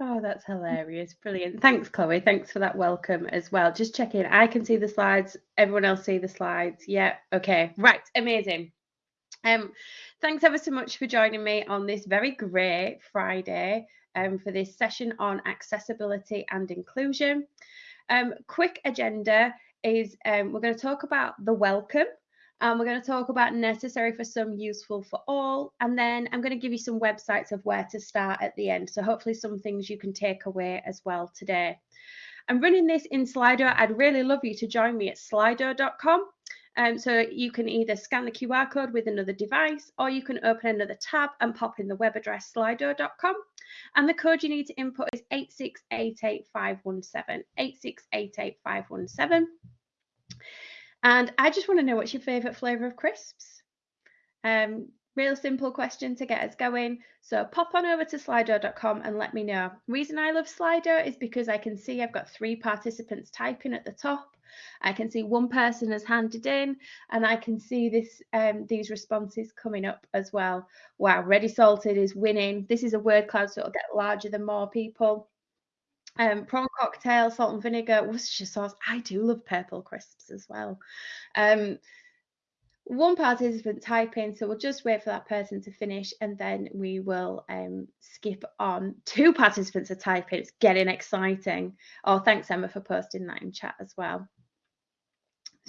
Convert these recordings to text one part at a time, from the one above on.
Oh, that's hilarious. Brilliant. Thanks, Chloe. Thanks for that welcome as well. Just checking. I can see the slides. Everyone else see the slides. Yeah. Okay. Right. Amazing. Um, thanks ever so much for joining me on this very great Friday um, for this session on accessibility and inclusion. Um, quick agenda is um, we're going to talk about the welcome um, we're going to talk about necessary for some, useful for all, and then I'm going to give you some websites of where to start at the end. So hopefully some things you can take away as well today. I'm running this in Slido. I'd really love you to join me at slido.com. Um, so you can either scan the QR code with another device or you can open another tab and pop in the web address slido.com. And the code you need to input is 8688517, 8688517. And I just want to know what's your favourite flavour of crisps? Um, real simple question to get us going. So pop on over to slido.com and let me know. reason I love Slido is because I can see I've got three participants typing at the top. I can see one person has handed in and I can see this um, these responses coming up as well. Wow, Ready Salted is winning. This is a word cloud, so it'll get larger than more people. Um, prawn cocktail, salt and vinegar, Worcestershire sauce. I do love purple crisps as well. Um, one participant type in, so we'll just wait for that person to finish and then we will um, skip on. Two participants are typing, it's getting exciting. Oh, thanks Emma for posting that in chat as well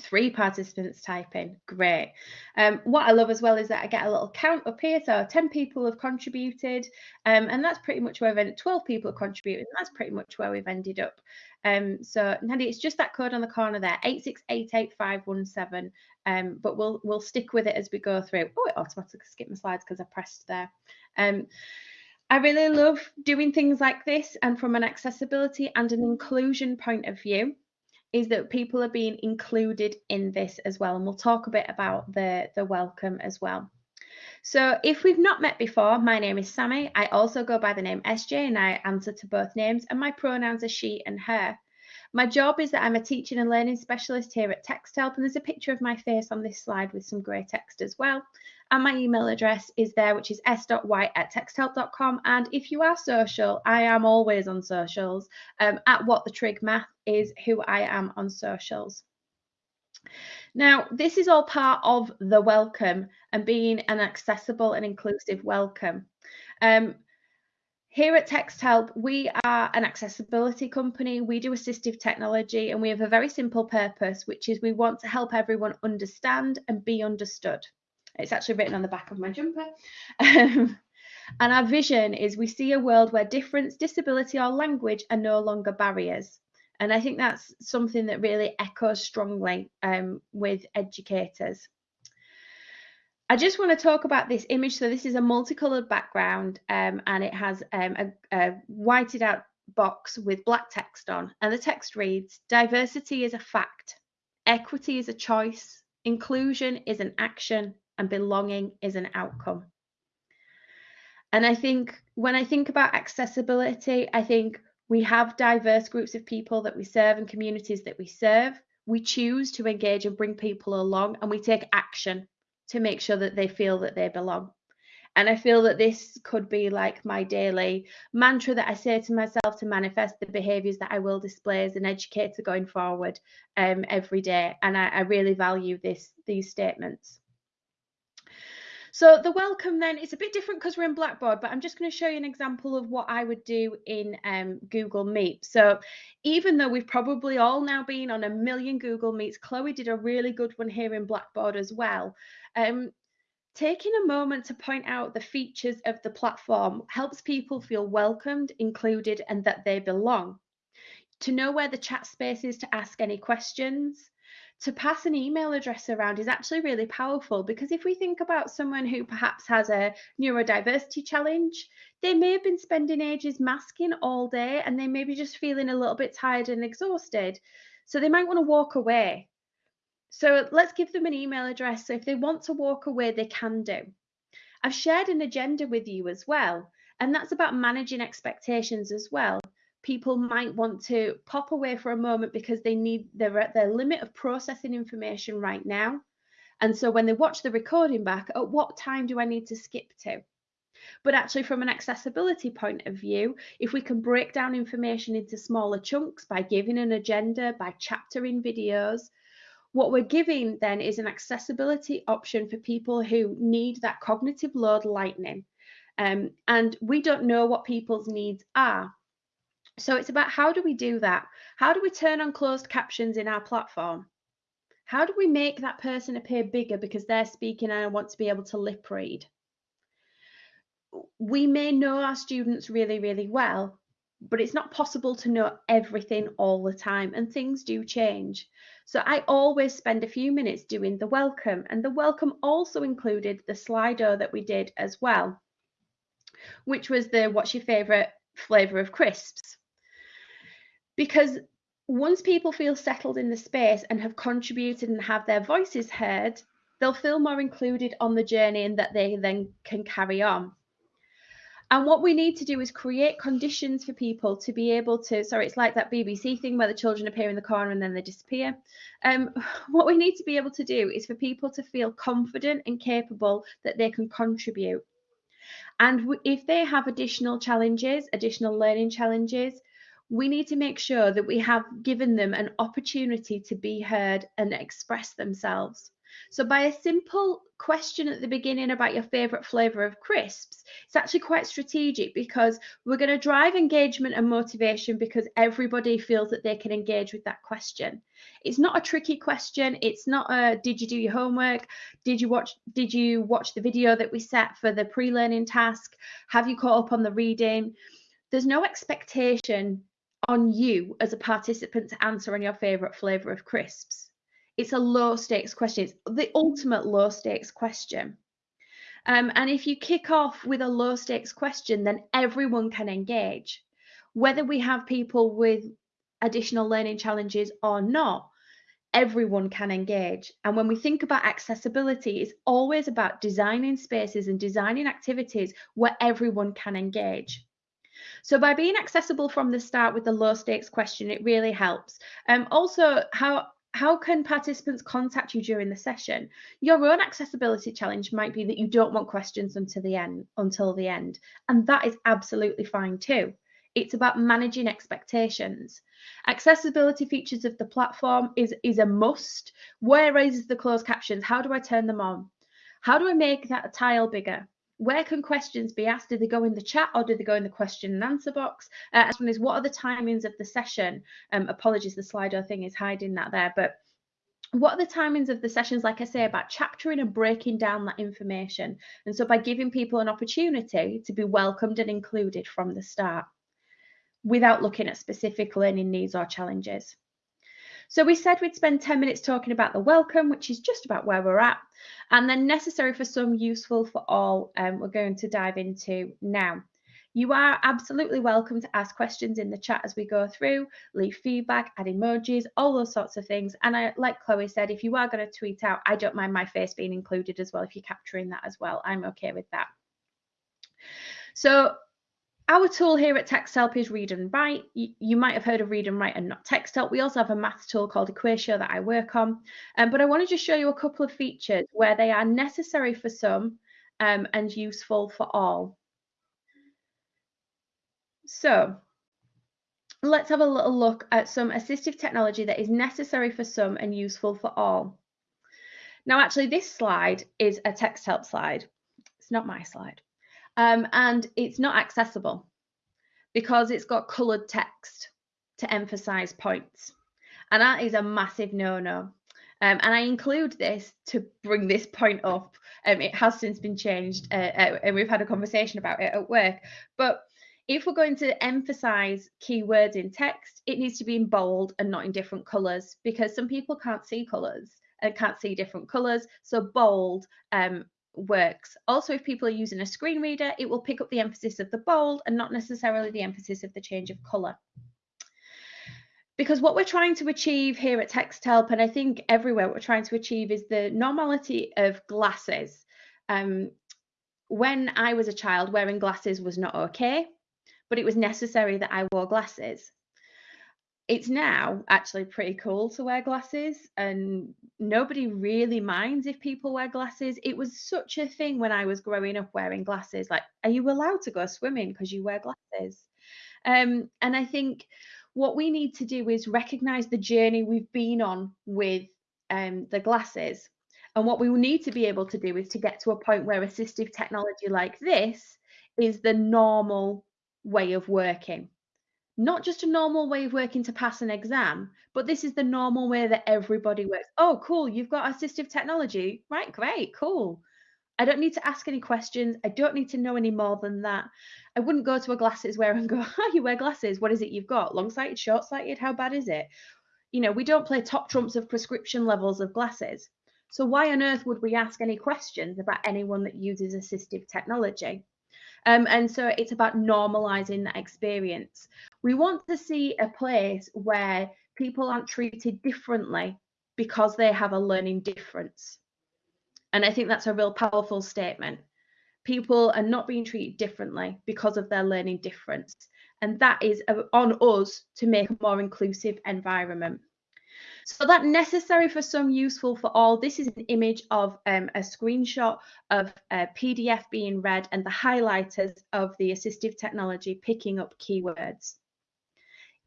three participants type in. great. Um, what i love as well is that i get a little count up here. So 10 people have contributed um, and that's pretty much where we've ended 12 people have contributed and that's pretty much where we've ended up. Um, so Nadia, it's just that code on the corner there 8688517 um, but we'll we'll stick with it as we go through. Oh it automatically skipped my slides because i pressed there. Um, I really love doing things like this and from an accessibility and an inclusion point of view is that people are being included in this as well. And we'll talk a bit about the, the welcome as well. So if we've not met before, my name is Sammy. I also go by the name SJ and I answer to both names and my pronouns are she and her. My job is that I'm a teaching and learning specialist here at TextHelp and there's a picture of my face on this slide with some grey text as well. And my email address is there, which is s.white at texthelp.com. And if you are social, I am always on socials. Um, at What the Trig Math is who I am on socials. Now, this is all part of the welcome and being an accessible and inclusive welcome. Um, here at TextHelp, we are an accessibility company. We do assistive technology and we have a very simple purpose, which is we want to help everyone understand and be understood. It's actually written on the back of my jumper. Um, and our vision is we see a world where difference, disability, or language are no longer barriers. And I think that's something that really echoes strongly um, with educators. I just want to talk about this image. So this is a multicolored background um, and it has um, a, a whited out box with black text on. And the text reads, diversity is a fact, equity is a choice, inclusion is an action, and belonging is an outcome. And I think when I think about accessibility, I think we have diverse groups of people that we serve and communities that we serve. We choose to engage and bring people along, and we take action to make sure that they feel that they belong. And I feel that this could be like my daily mantra that I say to myself to manifest the behaviours that I will display as an educator going forward um, every day. And I, I really value this these statements. So the welcome then is a bit different because we're in Blackboard, but I'm just going to show you an example of what I would do in um, Google Meet. So even though we've probably all now been on a million Google Meets, Chloe did a really good one here in Blackboard as well. Um, taking a moment to point out the features of the platform helps people feel welcomed, included, and that they belong. To know where the chat space is to ask any questions, to pass an email address around is actually really powerful because if we think about someone who perhaps has a neurodiversity challenge, they may have been spending ages masking all day and they may be just feeling a little bit tired and exhausted. So they might want to walk away. So let's give them an email address. So if they want to walk away, they can do. I've shared an agenda with you as well, and that's about managing expectations as well people might want to pop away for a moment because they need they're at their limit of processing information right now. And so when they watch the recording back, at what time do I need to skip to? But actually, from an accessibility point of view, if we can break down information into smaller chunks by giving an agenda, by chaptering videos, what we're giving then is an accessibility option for people who need that cognitive load lightening. Um, and we don't know what people's needs are. So it's about how do we do that? How do we turn on closed captions in our platform? How do we make that person appear bigger because they're speaking and I want to be able to lip read? We may know our students really, really well, but it's not possible to know everything all the time and things do change. So I always spend a few minutes doing the welcome and the welcome also included the Slido that we did as well, which was the what's your favorite flavor of crisps? Because once people feel settled in the space and have contributed and have their voices heard, they'll feel more included on the journey and that they then can carry on. And what we need to do is create conditions for people to be able to. Sorry, it's like that BBC thing where the children appear in the corner and then they disappear. Um, what we need to be able to do is for people to feel confident and capable that they can contribute. And if they have additional challenges, additional learning challenges, we need to make sure that we have given them an opportunity to be heard and express themselves. So by a simple question at the beginning about your favorite flavor of crisps, it's actually quite strategic because we're going to drive engagement and motivation because everybody feels that they can engage with that question. It's not a tricky question. It's not a did you do your homework? Did you watch did you watch the video that we set for the pre-learning task? Have you caught up on the reading? There's no expectation on you as a participant to answer on your favorite flavor of crisps it's a low stakes question. It's the ultimate low stakes question. Um, and if you kick off with a low stakes question, then everyone can engage. Whether we have people with additional learning challenges or not, everyone can engage. And when we think about accessibility, it's always about designing spaces and designing activities where everyone can engage. So by being accessible from the start with the low stakes question, it really helps. Um, also, how how can participants contact you during the session? Your own accessibility challenge might be that you don't want questions until the end, until the end, and that is absolutely fine too. It's about managing expectations. Accessibility features of the platform is, is a must. Where is the closed captions? How do I turn them on? How do I make that tile bigger? Where can questions be asked? Do they go in the chat or do they go in the question and answer box? Uh, as one is, what are the timings of the session? Um, apologies, the Slido thing is hiding that there, but what are the timings of the sessions, like I say, about chaptering and breaking down that information? And so by giving people an opportunity to be welcomed and included from the start without looking at specific learning needs or challenges. So we said we'd spend 10 minutes talking about the welcome, which is just about where we're at, and then necessary for some, useful for all, um, we're going to dive into now. You are absolutely welcome to ask questions in the chat as we go through, leave feedback, add emojis, all those sorts of things. And I, like Chloe said, if you are going to tweet out, I don't mind my face being included as well. If you're capturing that as well, I'm okay with that. So our tool here at TextHelp is Read and Write. You, you, might have heard of Read and Write and not TextHelp. We also have a math tool called Equatio that I work on. Um, but I want to just show you a couple of features where they are necessary for some um, and useful for all. So let's have a little look at some assistive technology that is necessary for some and useful for all. Now, actually, this slide is a TextHelp slide. It's not my slide um, and it's not accessible because it's got coloured text to emphasise points. And that is a massive no-no. Um, and I include this to bring this point up. Um, it has since been changed, uh, uh, and we've had a conversation about it at work. But if we're going to emphasize keywords in text, it needs to be in bold and not in different colors because some people can't see colors and can't see different colors. So bold um, works. Also, if people are using a screen reader, it will pick up the emphasis of the bold and not necessarily the emphasis of the change of colour. Because what we're trying to achieve here at TextHelp, and I think everywhere we're trying to achieve is the normality of glasses. Um, when I was a child, wearing glasses was not okay, but it was necessary that I wore glasses. It's now actually pretty cool to wear glasses and nobody really minds if people wear glasses. It was such a thing when i was growing up wearing glasses like are you allowed to go swimming because you wear glasses? Um, and i think what we need to do is recognize the journey we've been on with um, the glasses. And what we will need to be able to do is to get to a point where assistive technology like this is the normal way of working not just a normal way of working to pass an exam, but this is the normal way that everybody works. Oh, cool, you've got assistive technology. Right, great, cool. I don't need to ask any questions. I don't need to know any more than that. I wouldn't go to a glasses wearer and go, oh, you wear glasses. What is it you've got? Long sighted, short sighted? How bad is it? You know, we don't play top trumps of prescription levels of glasses. So why on earth would we ask any questions about anyone that uses assistive technology? Um, and so it's about normalizing that experience. We want to see a place where people aren't treated differently because they have a learning difference. And I think that's a real powerful statement. People are not being treated differently because of their learning difference. And that is on us to make a more inclusive environment. So that necessary for some, useful for all. This is an image of um, a screenshot of a PDF being read and the highlighters of the assistive technology picking up keywords.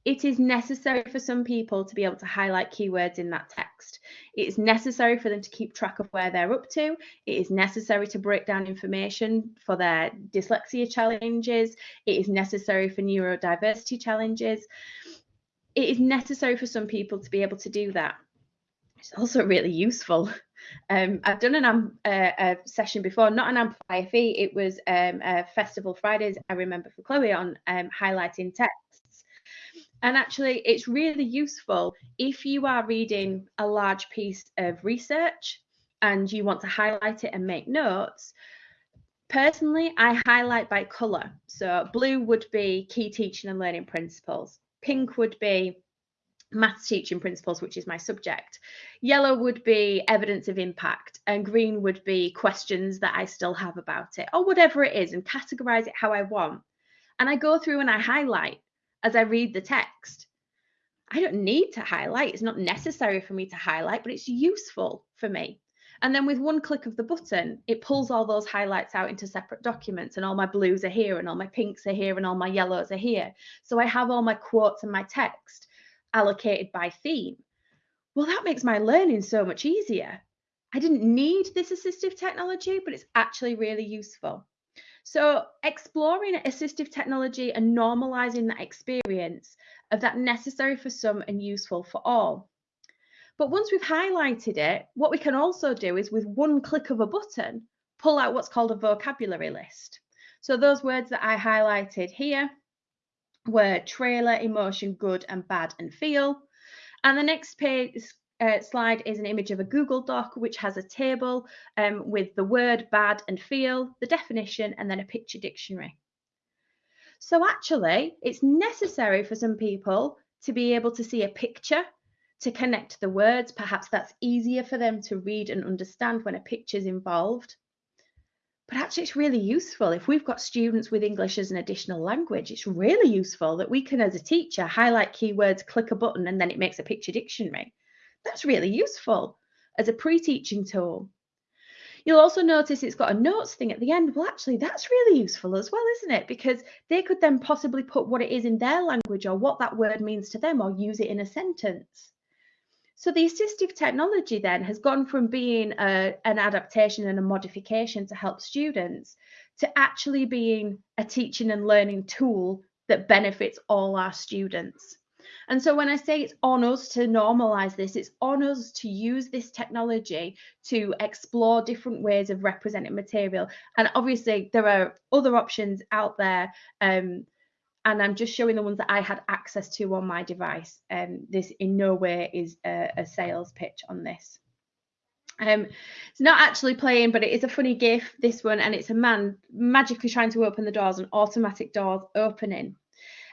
It is necessary for some people to be able to highlight keywords in that text. It is necessary for them to keep track of where they're up to. It is necessary to break down information for their dyslexia challenges. It is necessary for neurodiversity challenges it is necessary for some people to be able to do that. It's also really useful. Um, I've done an uh, a session before, not an Amplify FE, it was um, a Festival Fridays, I remember for Chloe on um, highlighting texts. And actually, it's really useful if you are reading a large piece of research and you want to highlight it and make notes. Personally, I highlight by colour. So blue would be key teaching and learning principles. Pink would be maths teaching principles, which is my subject. Yellow would be evidence of impact, and green would be questions that I still have about it, or whatever it is, and categorize it how I want. And I go through and I highlight as I read the text. I don't need to highlight, it's not necessary for me to highlight, but it's useful for me. And then with one click of the button, it pulls all those highlights out into separate documents and all my blues are here and all my pinks are here and all my yellows are here. So I have all my quotes and my text allocated by theme. Well, that makes my learning so much easier. I didn't need this assistive technology, but it's actually really useful. So exploring assistive technology and normalizing that experience of that necessary for some and useful for all. But once we've highlighted it, what we can also do is with one click of a button, pull out what's called a vocabulary list. So those words that I highlighted here were trailer, emotion, good and bad and feel. And the next page uh, slide is an image of a Google Doc, which has a table um, with the word bad and feel, the definition, and then a picture dictionary. So actually, it's necessary for some people to be able to see a picture to connect the words. Perhaps that's easier for them to read and understand when a picture is involved. But actually, it's really useful if we've got students with English as an additional language. It's really useful that we can, as a teacher, highlight keywords, click a button, and then it makes a picture dictionary. That's really useful as a pre teaching tool. You'll also notice it's got a notes thing at the end. Well, actually, that's really useful as well, isn't it? Because they could then possibly put what it is in their language or what that word means to them or use it in a sentence. So the assistive technology then has gone from being a, an adaptation and a modification to help students to actually being a teaching and learning tool that benefits all our students. And so when I say it's on us to normalize this, it's on us to use this technology to explore different ways of representing material. And obviously, there are other options out there um, and I'm just showing the ones that I had access to on my device. Um, this in no way is a, a sales pitch on this. Um, it's not actually playing, but it is a funny GIF, this one, and it's a man magically trying to open the doors and automatic doors opening.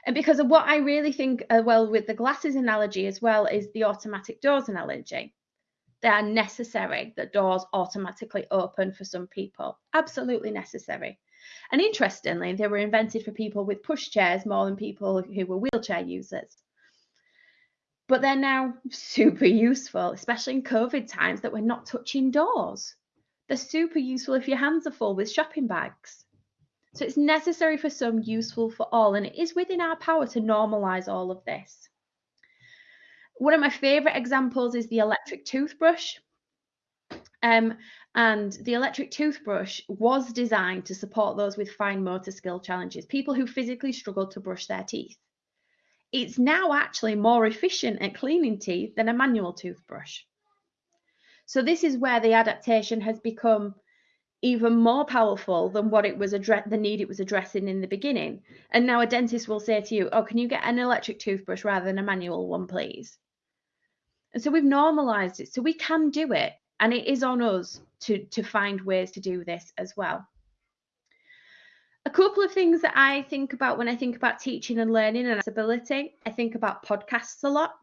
And because of what I really think, uh, well, with the glasses analogy as well, is the automatic doors analogy. They are necessary that doors automatically open for some people, absolutely necessary. And interestingly, they were invented for people with pushchairs more than people who were wheelchair users. but they're now super useful, especially in COVID times that we're not touching doors. They're super useful if your hands are full with shopping bags. So it's necessary for some, useful for all, and it is within our power to normalise all of this. One of my favourite examples is the electric toothbrush. Um, and the electric toothbrush was designed to support those with fine motor skill challenges, people who physically struggle to brush their teeth. It's now actually more efficient at cleaning teeth than a manual toothbrush. So this is where the adaptation has become even more powerful than what it was address the need it was addressing in the beginning. And now a dentist will say to you, "Oh, can you get an electric toothbrush rather than a manual one, please?" And so we've normalized it, so we can do it, and it is on us to to find ways to do this as well. A couple of things that I think about when I think about teaching and learning and accessibility, I think about podcasts a lot.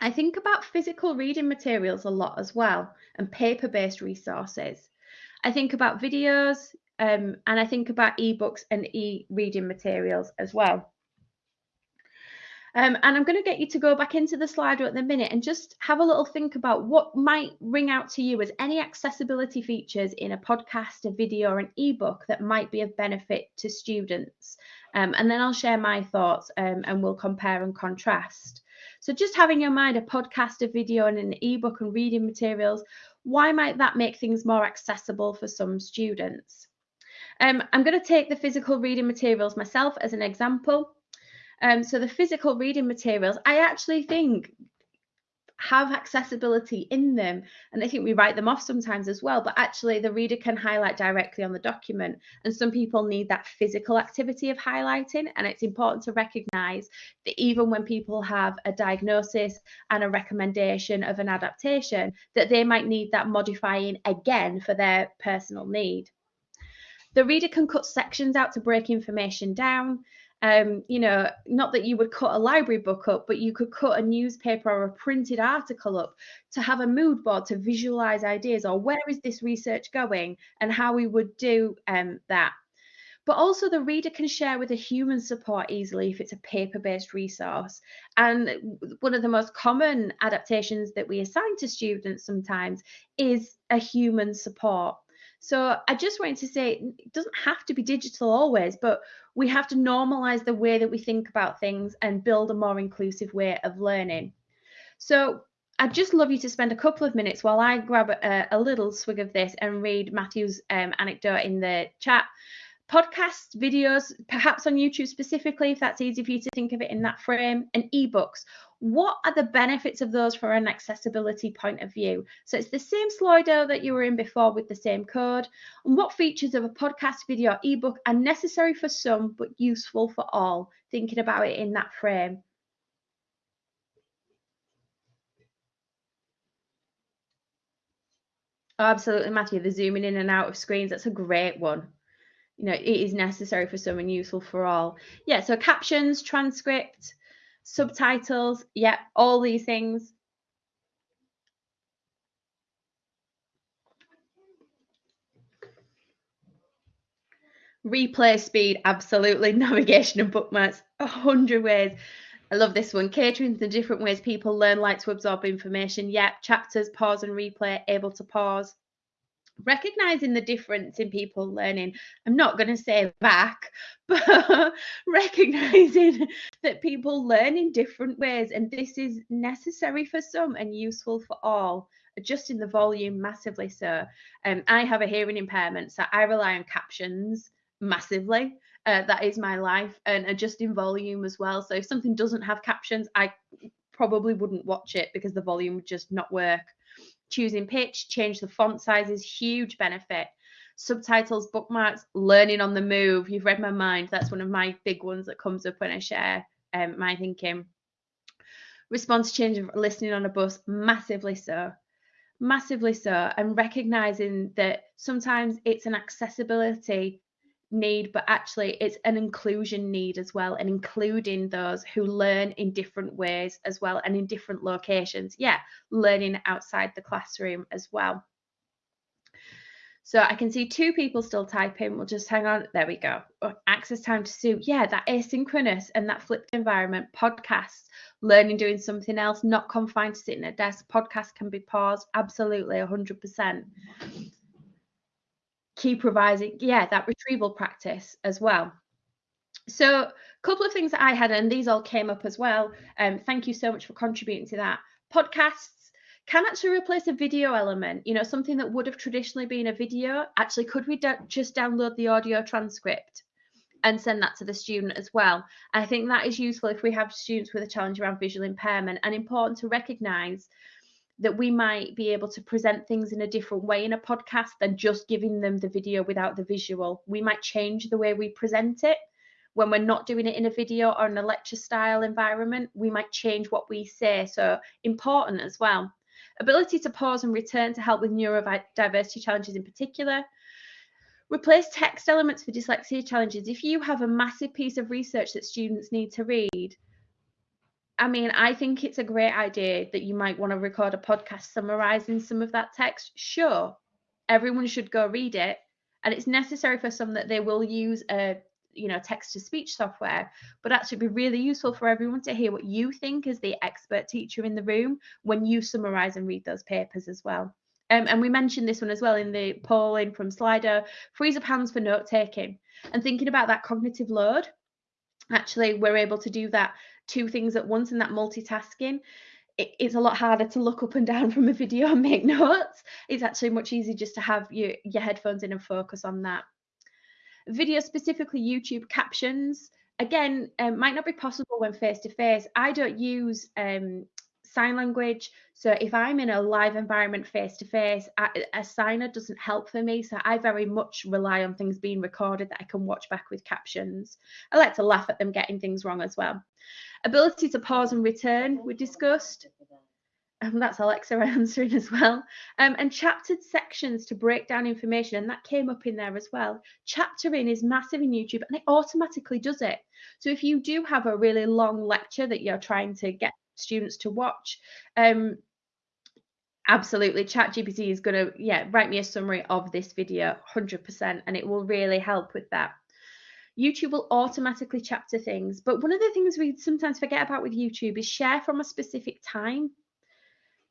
I think about physical reading materials a lot as well and paper based resources. I think about videos um, and I think about ebooks and e reading materials as well. Um, and I'm going to get you to go back into the Slido at the minute and just have a little think about what might ring out to you as any accessibility features in a podcast, a video, or an ebook that might be of benefit to students. Um, and then I'll share my thoughts um, and we'll compare and contrast. So just having in mind a podcast, a video, and an ebook and reading materials, why might that make things more accessible for some students? Um, I'm going to take the physical reading materials myself as an example. Um, so the physical reading materials, I actually think have accessibility in them and I think we write them off sometimes as well but actually the reader can highlight directly on the document and some people need that physical activity of highlighting and it's important to recognize that even when people have a diagnosis and a recommendation of an adaptation that they might need that modifying again for their personal need. The reader can cut sections out to break information down um, you know, not that you would cut a library book up, but you could cut a newspaper or a printed article up to have a mood board to visualize ideas or where is this research going and how we would do um, that. But also, the reader can share with a human support easily if it's a paper based resource. And one of the most common adaptations that we assign to students sometimes is a human support. So I just wanted to say it doesn't have to be digital always, but we have to normalize the way that we think about things and build a more inclusive way of learning. So I'd just love you to spend a couple of minutes while I grab a, a little swig of this and read Matthew's um, anecdote in the chat podcasts, videos, perhaps on YouTube specifically, if that's easy for you to think of it in that frame, and ebooks. What are the benefits of those from an accessibility point of view? So it's the same Slido that you were in before with the same code. And what features of a podcast, video, ebook are necessary for some but useful for all? Thinking about it in that frame. Oh, absolutely, Matthew. The zooming in and out of screens, that's a great one you know, it is necessary for some and useful for all. Yeah, so captions, transcript, subtitles, yeah, all these things. Replay speed, absolutely. Navigation and bookmarks, a hundred ways. I love this one. Catering the different ways people learn like to absorb information. Yeah, chapters, pause and replay, able to pause recognizing the difference in people learning i'm not going to say back but recognizing that people learn in different ways and this is necessary for some and useful for all. Adjusting the volume massively so um, i have a hearing impairment so i rely on captions massively. Uh, that is my life and adjusting volume as well. So if something doesn't have captions i probably wouldn't watch it because the volume would just not work choosing pitch, change the font sizes, huge benefit. Subtitles, bookmarks, learning on the move. You've read my mind. That's one of my big ones that comes up when I share um, my thinking. Response change of listening on a bus, massively so. Massively so. And recognizing that sometimes it's an accessibility need, but actually it's an inclusion need as well, and including those who learn in different ways as well and in different locations. Yeah, learning outside the classroom as well. So I can see two people still typing. We'll just hang on. There we go. Oh, access time to Sue. Yeah, that asynchronous and that flipped environment, podcasts, learning doing something else, not confined to sitting at a desk. Podcast can be paused. Absolutely, 100%. Keep providing, yeah, that retrieval practice as well. So, a couple of things that I had, and these all came up as well. Um, thank you so much for contributing to that. Podcasts can actually replace a video element. You know, something that would have traditionally been a video. Actually, could we just download the audio transcript and send that to the student as well? I think that is useful if we have students with a challenge around visual impairment and important to recognise that we might be able to present things in a different way in a podcast than just giving them the video without the visual. We might change the way we present it when we're not doing it in a video or in a lecture style environment. We might change what we say. So important as well. Ability to pause and return to help with neurodiversity challenges in particular. Replace text elements for dyslexia challenges. If you have a massive piece of research that students need to read, I mean, I think it's a great idea that you might want to record a podcast summarizing some of that text. Sure, everyone should go read it. And it's necessary for some that they will use a you know text to speech software but actually be really useful for everyone to hear what you think as the expert teacher in the room when you summarize and read those papers as well um, and we mentioned this one as well in the polling from Slido freeze up hands for note taking and thinking about that cognitive load actually we're able to do that two things at once and that multitasking it's a lot harder to look up and down from a video and make notes. It's actually much easier just to have your, your headphones in and focus on that. Video specifically YouTube captions, again, um, might not be possible when face to face. I don't use um, sign language. So if I'm in a live environment face to face, a signer doesn't help for me. So I very much rely on things being recorded that I can watch back with captions. I like to laugh at them getting things wrong as well. Ability to pause and return, we discussed and that's Alexa answering as well. Um, and chaptered sections to break down information, and that came up in there as well. Chaptering is massive in YouTube, and it automatically does it. So if you do have a really long lecture that you're trying to get students to watch, um, absolutely, ChatGPT is going to yeah write me a summary of this video, 100%, and it will really help with that. YouTube will automatically chapter things. But one of the things we sometimes forget about with YouTube is share from a specific time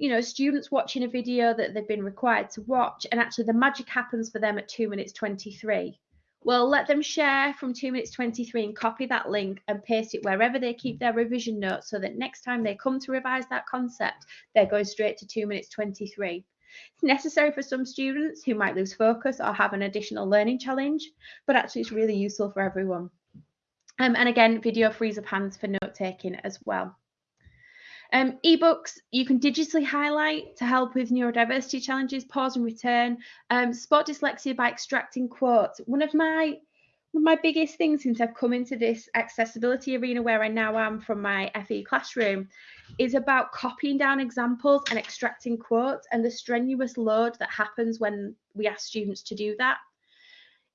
you know, students watching a video that they've been required to watch, and actually the magic happens for them at 2 minutes 23. Well, let them share from 2 minutes 23 and copy that link and paste it wherever they keep their revision notes so that next time they come to revise that concept, they're going straight to 2 minutes 23. It's necessary for some students who might lose focus or have an additional learning challenge, but actually it's really useful for everyone. Um, and again, video frees up hands for note taking as well. Um, ebooks, you can digitally highlight to help with neurodiversity challenges, pause and return. Um, spot dyslexia by extracting quotes. One of my one of my biggest things since I've come into this accessibility arena where I now am from my FE classroom is about copying down examples and extracting quotes and the strenuous load that happens when we ask students to do that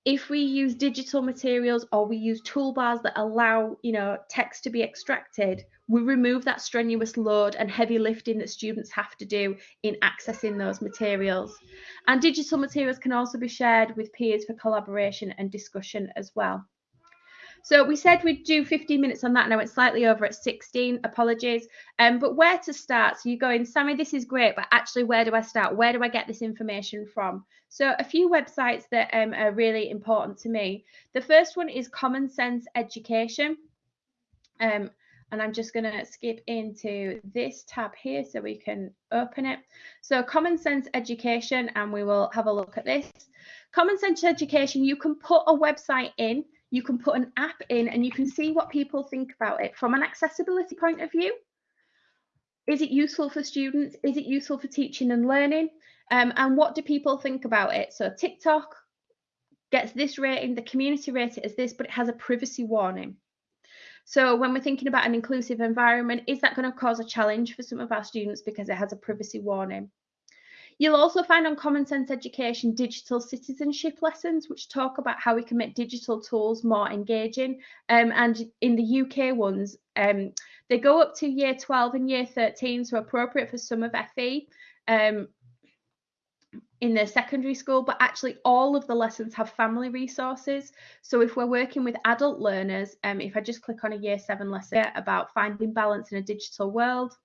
if we use digital materials or we use toolbars that allow you know text to be extracted we remove that strenuous load and heavy lifting that students have to do in accessing those materials. And digital materials can also be shared with peers for collaboration and discussion as well so we said we'd do 15 minutes on that. And I went slightly over at 16. Apologies. Um, but where to start? So you're going, Sammy, this is great, but actually, where do I start? Where do I get this information from? So a few websites that um, are really important to me. The first one is Common Sense Education. Um, and I'm just going to skip into this tab here so we can open it. So Common Sense Education, and we will have a look at this. Common Sense Education, you can put a website in you can put an app in and you can see what people think about it from an accessibility point of view. Is it useful for students? Is it useful for teaching and learning? Um, and what do people think about it? So TikTok gets this rating, the community rate it as this, but it has a privacy warning. So when we're thinking about an inclusive environment, is that going to cause a challenge for some of our students because it has a privacy warning? You'll also find on Common Sense Education digital citizenship lessons, which talk about how we can make digital tools more engaging. Um, and in the UK ones, um, they go up to year 12 and year 13, so appropriate for some of FE. Um, in their secondary school, but actually all of the lessons have family resources. So if we're working with adult learners, um, if I just click on a year seven lesson about finding balance in a digital world,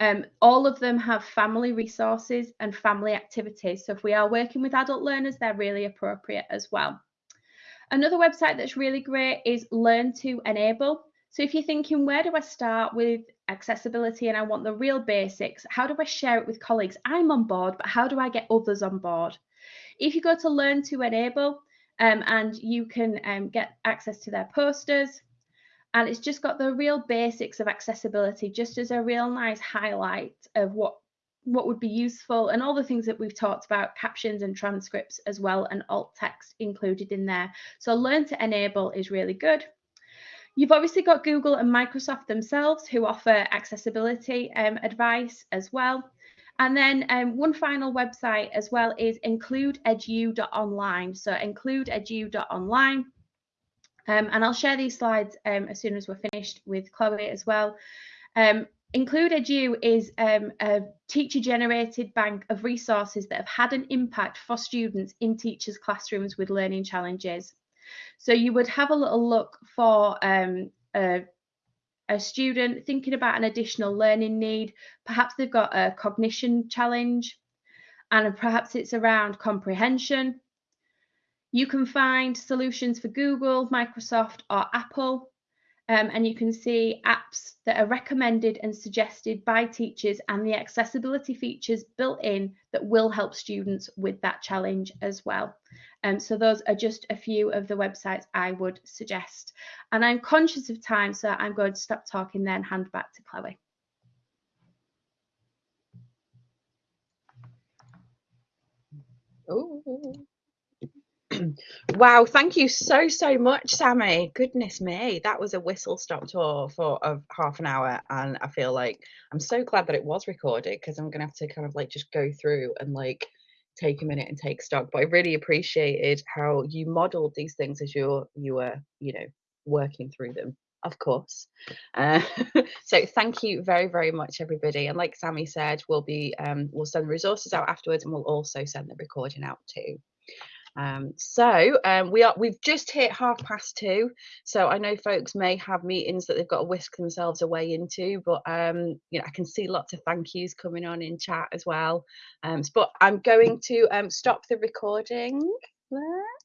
um, all of them have family resources and family activities. So if we are working with adult learners, they're really appropriate as well. Another website that's really great is Learn to Enable. So if you're thinking, where do I start with accessibility and I want the real basics, how do I share it with colleagues? I'm on board, but how do I get others on board? If you go to Learn to Enable um, and you can um, get access to their posters, and it's just got the real basics of accessibility, just as a real nice highlight of what what would be useful and all the things that we've talked about captions and transcripts as well and alt text included in there. So learn to enable is really good. You've obviously got google and microsoft themselves who offer accessibility um, advice as well. And then um, one final website as well is includeedu.online so includeedu.online um, and I'll share these slides um, as soon as we're finished with Chloe as well. Um, Include Edu is um, a teacher generated bank of resources that have had an impact for students in teachers' classrooms with learning challenges. So you would have a little look for um, a, a student thinking about an additional learning need. Perhaps they've got a cognition challenge and perhaps it's around comprehension you can find solutions for Google, Microsoft, or Apple. Um, and you can see apps that are recommended and suggested by teachers and the accessibility features built in that will help students with that challenge as well. Um, so those are just a few of the websites I would suggest. And I'm conscious of time, so I'm going to stop talking then hand back to Chloe. Ooh. Wow, thank you so so much, Sammy. Goodness me, that was a whistle stop tour for of half an hour, and I feel like I'm so glad that it was recorded because I'm gonna have to kind of like just go through and like take a minute and take stock. But I really appreciated how you modelled these things as you're you were you know working through them. Of course. Uh, so thank you very, very much, everybody. And like Sammy said, we'll be um, we'll send the resources out afterwards, and we'll also send the recording out too. Um, so um, we are we've just hit half past two. So I know folks may have meetings that they've got to whisk themselves away into, but um, you know I can see lots of thank yous coming on in chat as well. Um, but I'm going to um, stop the recording there.